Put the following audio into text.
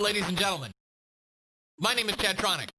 Ladies and gentlemen, my name is Chad Tronic.